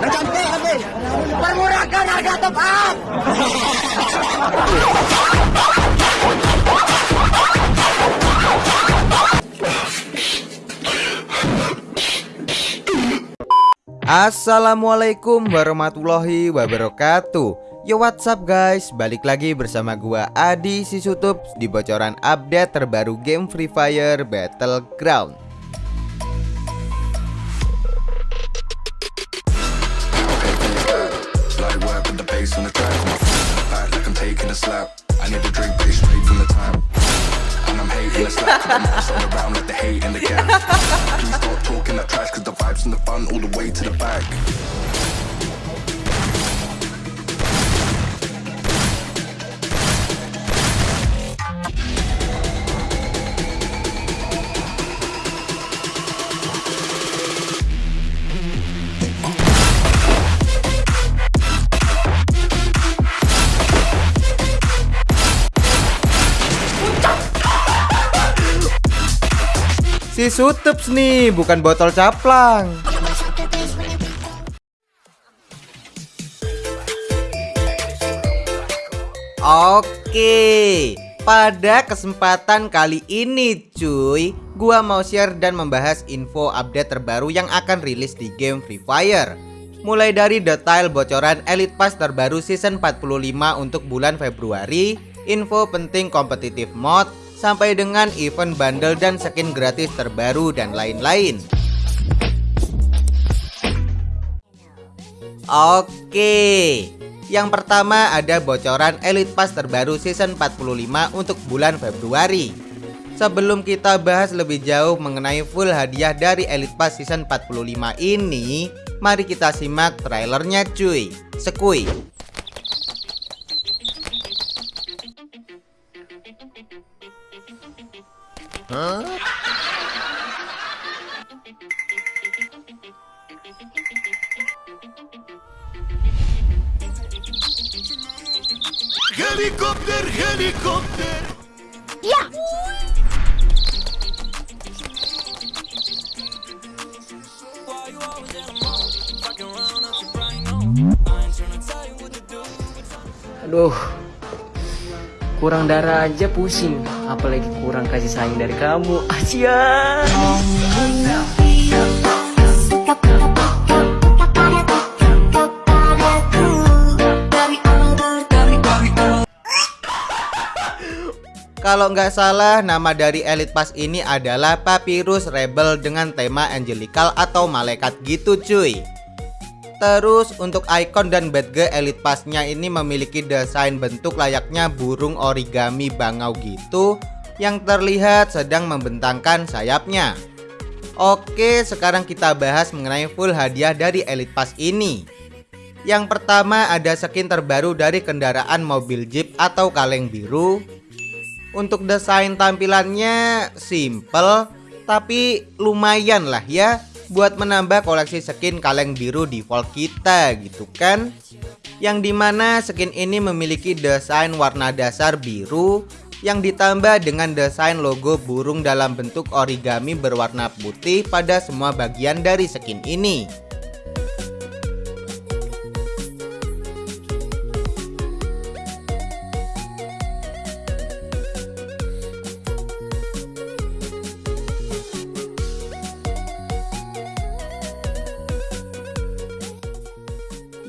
Permurahkan harga tepat. Assalamualaikum warahmatullahi wabarakatuh Yo what's up guys Balik lagi bersama gua Adi Sisutup Di bocoran update terbaru game Free Fire Battleground bass on the track. My back like I'm taking a slap. I need a drink, but straight from the tap. And I'm hating the slap. I'm all around like the hate in the gap. Please stop talking that trash, cause the vibes and the fun all the way to the back. Sutups nih bukan botol caplang Oke, pada kesempatan kali ini cuy, gua mau share dan membahas info update terbaru yang akan rilis di game Free Fire. Mulai dari detail bocoran Elite Pass terbaru season 45 untuk bulan Februari, info penting kompetitif mod, sampai dengan event bundle dan skin gratis terbaru dan lain-lain. Oke, yang pertama ada bocoran Elite Pass terbaru season 45 untuk bulan Februari. Sebelum kita bahas lebih jauh mengenai full hadiah dari Elite Pass season 45 ini, mari kita simak trailernya cuy. Sekui. Helikopter, helikopter. Aduh, kurang darah aja pusing, apalagi kurang kasih sayang dari kamu. Asia. Kalau nggak salah nama dari Elite Pass ini adalah Papyrus Rebel dengan tema Angelical atau malaikat gitu cuy Terus untuk icon dan badge Elite Pass-nya ini memiliki desain bentuk layaknya burung origami bangau gitu Yang terlihat sedang membentangkan sayapnya. Oke sekarang kita bahas mengenai full hadiah dari Elite Pass ini. Yang pertama ada skin terbaru dari kendaraan mobil Jeep atau kaleng biru. Untuk desain tampilannya simple tapi lumayan lah ya buat menambah koleksi skin kaleng biru default kita gitu kan. Yang di mana skin ini memiliki desain warna dasar biru yang ditambah dengan desain logo burung dalam bentuk origami berwarna putih pada semua bagian dari skin ini.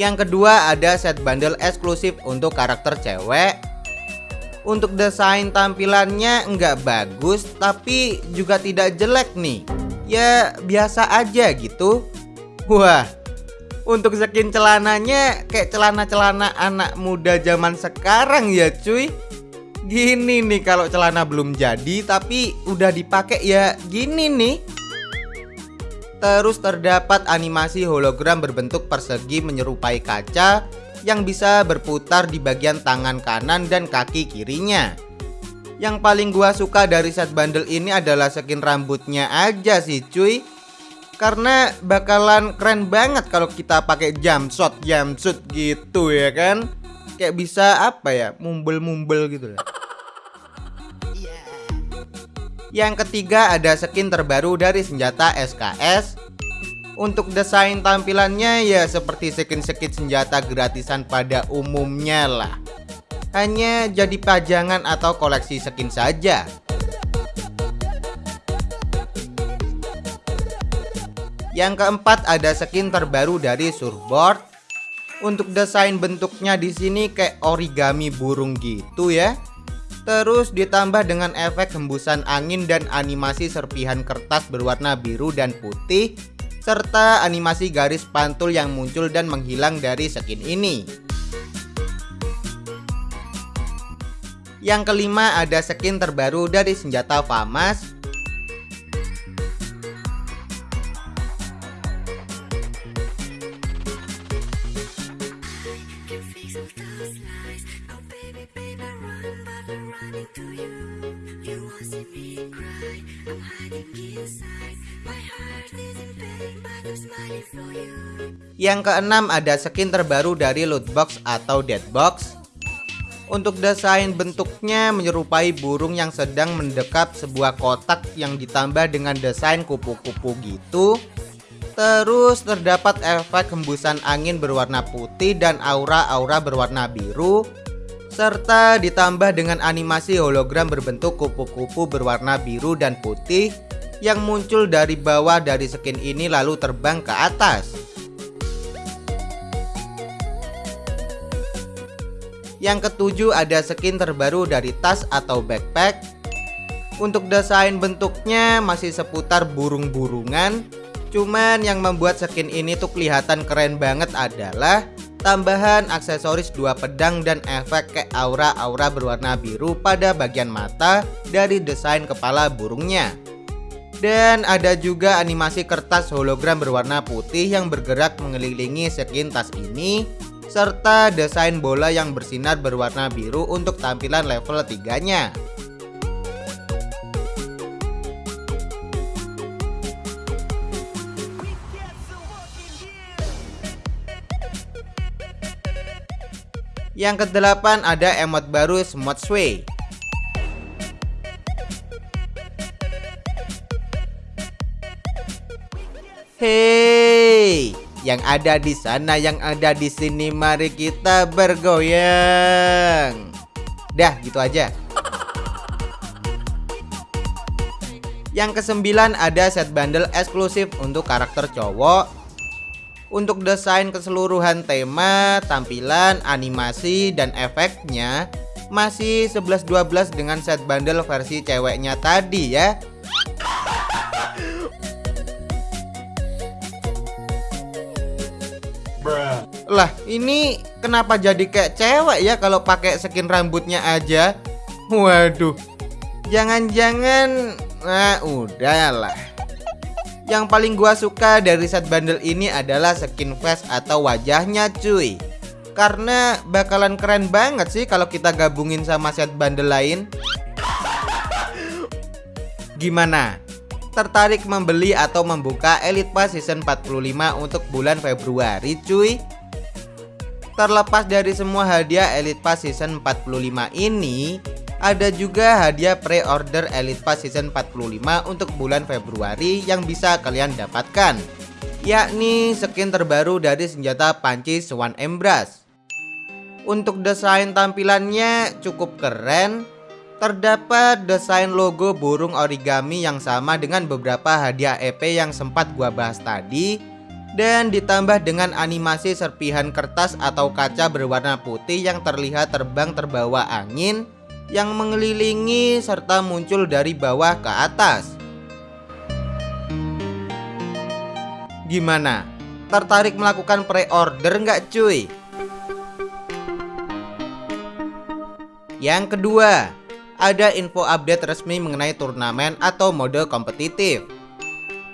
Yang kedua ada set bundle eksklusif untuk karakter cewek. Untuk desain tampilannya nggak bagus tapi juga tidak jelek nih. Ya biasa aja gitu. Wah untuk skin celananya kayak celana-celana anak muda zaman sekarang ya cuy. Gini nih kalau celana belum jadi tapi udah dipakai ya gini nih Terus terdapat animasi hologram berbentuk persegi menyerupai kaca yang bisa berputar di bagian tangan kanan dan kaki kirinya. Yang paling gua suka dari set bundle ini adalah skin rambutnya aja sih cuy. Karena bakalan keren banget kalau kita pakai jumpshot jumpsuit gitu ya kan. Kayak bisa apa ya, mumbel-mumbel gitu lah. Yang ketiga ada skin terbaru dari senjata SKS Untuk desain tampilannya ya seperti skin-skin senjata gratisan pada umumnya lah. Hanya jadi pajangan atau koleksi skin saja. Yang keempat ada skin terbaru dari surfboard. Untuk desain bentuknya di sini kayak origami burung gitu ya. Terus ditambah dengan efek hembusan angin dan animasi serpihan kertas berwarna biru dan putih serta animasi garis pantul yang muncul dan menghilang dari skin ini. Yang kelima ada skin terbaru dari senjata FAMAS Yang keenam ada skin terbaru dari lootbox atau deadbox Untuk desain bentuknya menyerupai burung yang sedang mendekap sebuah kotak yang ditambah dengan desain kupu-kupu gitu Terus terdapat efek hembusan angin berwarna putih dan aura-aura berwarna biru serta ditambah dengan animasi hologram berbentuk kupu-kupu berwarna biru dan putih yang muncul dari bawah dari skin ini lalu terbang ke atas. Yang ketujuh ada skin terbaru dari tas atau backpack. Untuk desain bentuknya masih seputar burung-burungan. Cuman yang membuat skin ini tuh kelihatan keren banget adalah tambahan aksesoris dua pedang dan efek kayak aura-aura berwarna biru pada bagian mata dari desain kepala burungnya. Dan ada juga animasi kertas hologram berwarna putih yang bergerak mengelilingi skin tas ini serta desain bola yang bersinar berwarna biru untuk tampilan level 3-nya. Yang kedelapan ada emot baru Smooth Sway. Hei, yang ada di sana, yang ada di sini, mari kita bergoyang. Dah, gitu aja. Yang kesembilan ada set bundle eksklusif untuk karakter cowok untuk desain keseluruhan tema, tampilan, animasi, dan efeknya masih 11-12 dengan set bundle versi ceweknya tadi ya. Lah ini kenapa jadi kayak cewek ya kalau pakai skin rambutnya aja? Waduh. Jangan-jangan Nah udahlah yang paling gua suka dari set bundle ini adalah skin face atau wajahnya cuy Karena bakalan keren banget sih kalau kita gabungin sama set bundle lain Gimana? Tertarik membeli atau membuka Elite Pass Season 45 untuk bulan Februari cuy? Terlepas dari semua hadiah Elite Pass Season 45 ini ada juga hadiah pre-order Elite Pass Season 45 untuk bulan Februari yang bisa kalian dapatkan yakni skin terbaru dari senjata panci Swan Embrace untuk desain tampilannya cukup keren. Terdapat desain logo burung origami yang sama dengan beberapa hadiah EP yang sempat gua bahas tadi dan ditambah dengan animasi serpihan kertas atau kaca berwarna putih yang terlihat terbang terbawa angin yang mengelilingi serta muncul dari bawah ke atas. Gimana? Tertarik melakukan pre-order nggak cuy? Yang kedua, ada info update resmi mengenai turnamen atau mode kompetitif.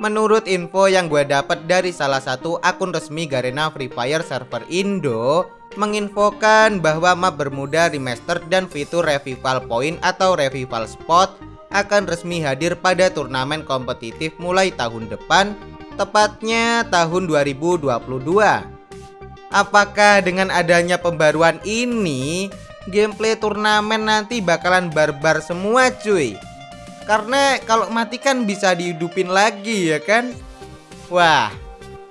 Menurut info yang gue dapat dari salah satu akun resmi Garena Free Fire server Indo, menginfokan bahwa map Bermuda Remaster dan fitur Revival Point atau Revival Spot akan resmi hadir pada turnamen kompetitif mulai tahun depan, tepatnya tahun 2022. Apakah dengan adanya pembaruan ini, gameplay turnamen nanti bakalan barbar semua cuy? Karena kalau mati kan bisa dihidupin lagi ya kan? Wah,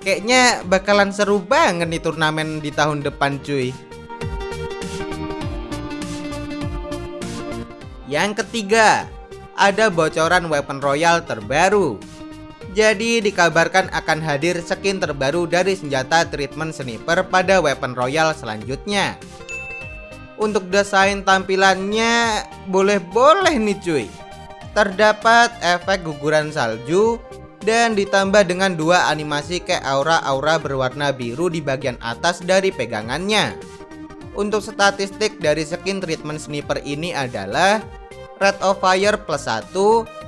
Kayaknya bakalan seru banget nih turnamen di tahun depan cuy Yang ketiga, ada bocoran weapon royal terbaru. Jadi dikabarkan akan hadir skin terbaru dari senjata treatment sniper pada weapon royal selanjutnya. Untuk desain tampilannya boleh-boleh nih cuy. Terdapat efek guguran salju dan ditambah dengan dua animasi kayak aura-aura berwarna biru di bagian atas dari pegangannya. Untuk statistik dari skin treatment sniper ini adalah Rate of Fire plus 1,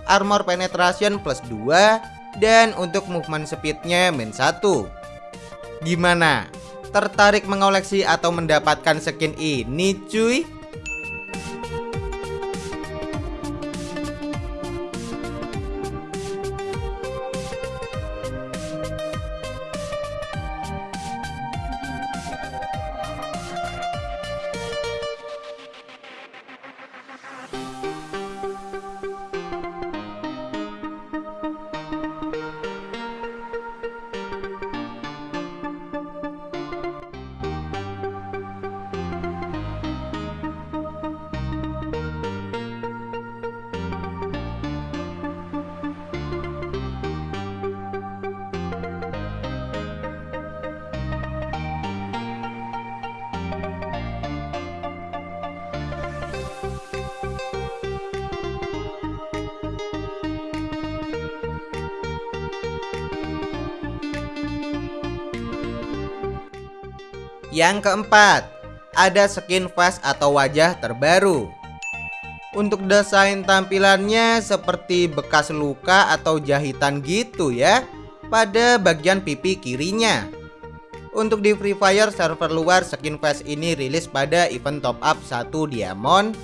Armor Penetration plus 2, dan untuk movement speednya min 1. Gimana? Tertarik mengoleksi atau mendapatkan skin ini cuy? Yang keempat, ada skin face atau wajah terbaru. Untuk desain tampilannya seperti bekas luka atau jahitan gitu ya pada bagian pipi kirinya. Untuk di Free Fire server luar skin face ini rilis pada event top up 1 diamond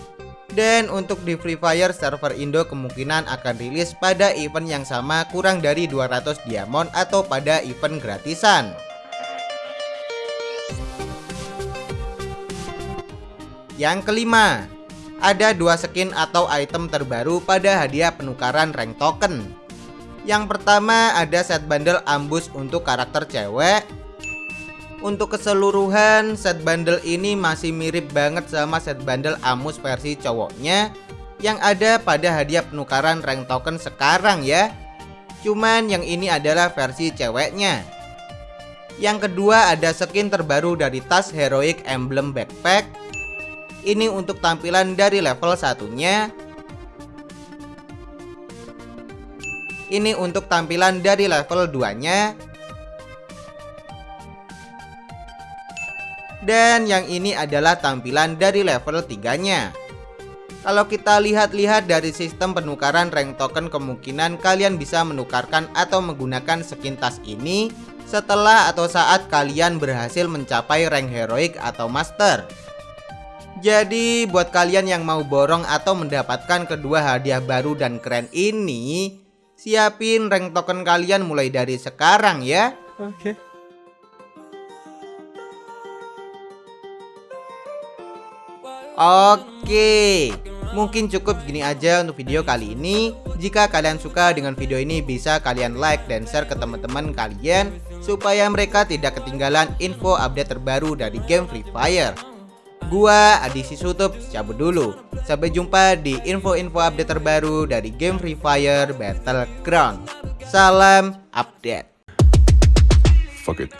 dan untuk di Free Fire server Indo kemungkinan akan rilis pada event yang sama kurang dari 200 diamond atau pada event gratisan. Yang kelima, ada dua skin atau item terbaru pada hadiah penukaran rank token. Yang pertama ada set bundle ambus untuk karakter cewek. Untuk keseluruhan set bundle ini masih mirip banget sama set bundle amus versi cowoknya yang ada pada hadiah penukaran rank token sekarang ya. Cuman yang ini adalah versi ceweknya. Yang kedua ada skin terbaru dari tas Heroic Emblem Backpack ini untuk tampilan dari level satunya. Ini untuk tampilan dari level 2 nya Dan yang ini adalah tampilan dari level 3 nya kalau kita lihat-lihat dari sistem penukaran rank token kemungkinan kalian bisa menukarkan atau menggunakan skin tas ini setelah atau saat kalian berhasil mencapai rank heroic atau master. Jadi buat kalian yang mau borong atau mendapatkan kedua hadiah baru dan keren ini Siapin rank token kalian mulai dari sekarang ya. Oke. Okay. Oke. Mungkin cukup gini aja untuk video kali ini. Jika kalian suka dengan video ini bisa kalian like dan share ke teman-teman kalian Supaya mereka tidak ketinggalan info update terbaru dari game Free Fire Gua Adi Sisutup cabut dulu. Sampai jumpa di info-info update terbaru dari game Free Fire Battleground. Salam update. Fuck it.